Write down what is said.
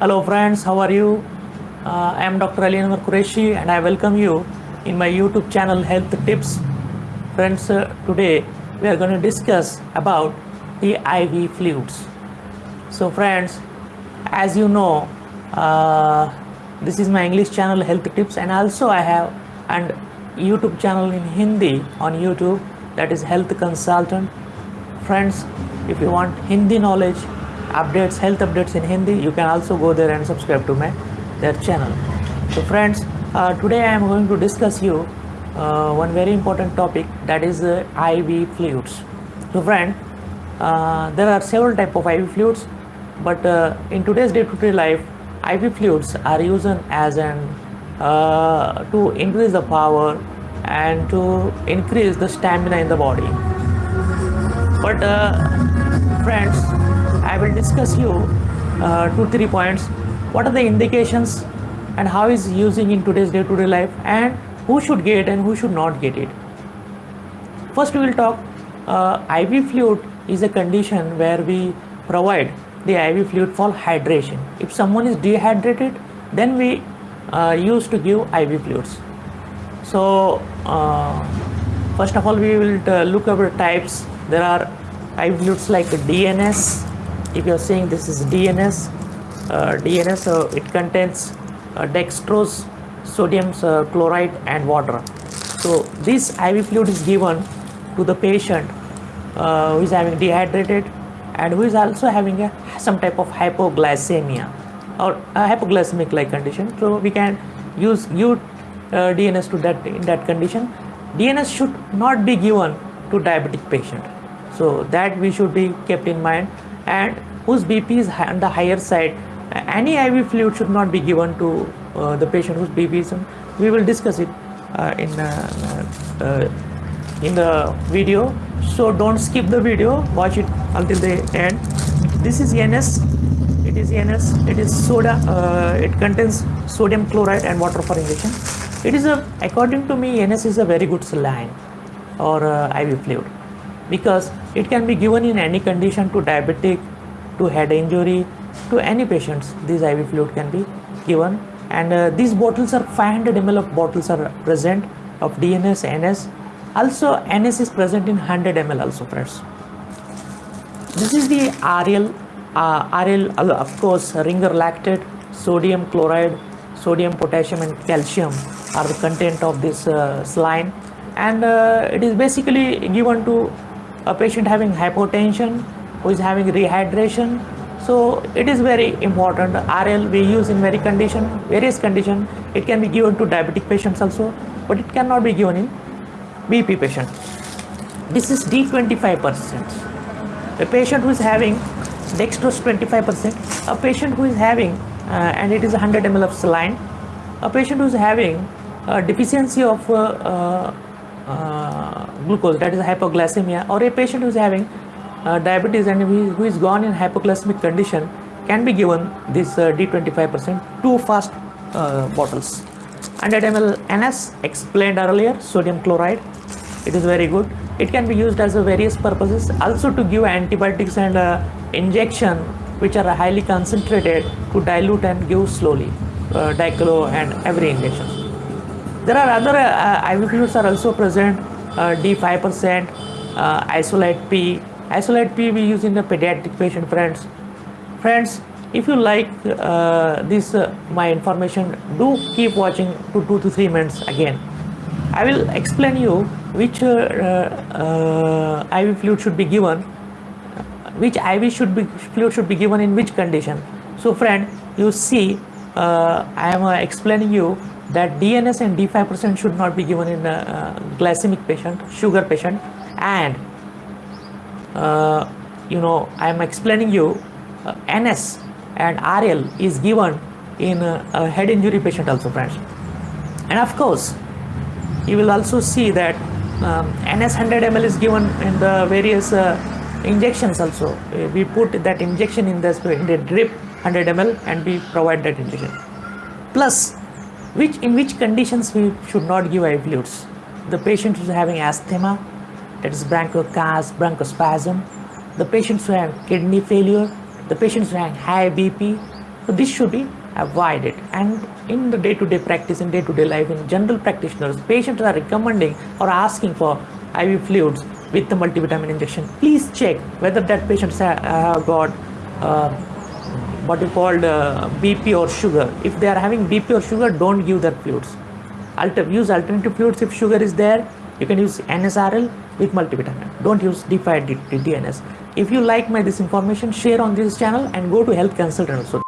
Hello friends, how are you? Uh, I am Dr. Ali Anwar Qureshi and I welcome you in my YouTube channel Health Tips. Friends, uh, today we are going to discuss about the IV fluids. So friends, as you know, uh, this is my English channel Health Tips and also I have and YouTube channel in Hindi on YouTube that is Health Consultant. Friends, if you want Hindi knowledge, updates, health updates in Hindi, you can also go there and subscribe to my their channel. So friends, uh, today I am going to discuss you uh, one very important topic that is uh, IV fluids. So friend, uh, there are several type of IV fluids, but uh, in today's day-to-day life, IV fluids are used as an uh, to increase the power and to increase the stamina in the body. But friends, I will discuss you uh, two three points. What are the indications and how is using in today's day-to-day life and who should get and who should not get it. First, we will talk. Uh, IV fluid is a condition where we provide the IV fluid for hydration. If someone is dehydrated, then we uh, used to give IV fluids. So uh, first of all we will uh, look over types. There are IV fluids like DNS. If you are saying this is DNS, uh, DNS so it contains uh, dextrose, sodium uh, chloride and water. So this IV fluid is given to the patient uh, who is having dehydrated and who is also having a, some type of hypoglycemia or a hypoglycemic like condition. So we can use give DNS to that in that condition. DNS should not be given to diabetic patient. So that we should be kept in mind and whose BP is on the higher side any IV fluid should not be given to uh, the patient whose BP is on, we will discuss it uh, in uh, uh, in the video. So don't skip the video. Watch it until the end. This is NS it is NS it is soda uh, it contains sodium chloride and water for injection it is a according to me NS is a very good saline or uh, IV fluid because it can be given in any condition to diabetic to head injury to any patients this IV fluid can be given. And uh, these bottles are 500 ml of bottles are present of DNS NS also NS is present in 100 ml also friends. This is the RL uh, RL uh, of course ringer lactate sodium chloride sodium potassium and calcium are the content of this uh, saline and uh, it is basically given to a patient having hypotension who is having rehydration. So it is very important. RL we use in very condition various condition. It can be given to diabetic patients also but it cannot be given in BP patient. This is D25 percent. A patient who is having dextrose 25%, a patient who is having, uh, and it is 100 ml of saline, a patient who is having a deficiency of uh, uh, glucose, that is hypoglycemia, or a patient who is having uh, diabetes and who is gone in hypoglycemic condition can be given this D25% two fast bottles. 100 ml NS explained earlier, sodium chloride, it is very good. It can be used as a various purposes, also to give antibiotics and injection which are highly concentrated to dilute and give slowly uh, diclo and every injection there are other uh, IV fluids are also present uh, D5% uh, Isolyte P. Isolyte P we use in the pediatric patient friends. Friends if you like uh, this uh, my information do keep watching to 2 to 3 minutes again. I will explain you which uh, IV fluid should be given which IV should be fluid should be given in which condition. So friend, you see, uh, I am uh, explaining you that DNS and D5% should not be given in a uh, glycemic patient, sugar patient, and uh, you know I am explaining you uh, NS and RL is given in a head injury patient also, friends. And of course, you will also see that um, NS 100 ml is given in the various uh, injections also. Uh, we put that injection in the in the drip 100 ml and we provide that injection. Plus which in which conditions we should not give IV fluids the patient who is having asthma that is bronchocast bronchospasm the patients who have kidney failure the patients who have high bp So this should be avoided. And in the day-to-day practice, in day-to-day life, in general practitioners, patients are recommending or asking for IV fluids with the multivitamin injection. Please check whether that patients have have got uh, what you called uh, BP or sugar. If they are having BP or sugar, don't give their fluids. Alter, use alternative fluids if sugar is there. You can use NSRL with multivitamin. Don't use D5 DNS. If you like my this information, share on this channel and go to health consultant also.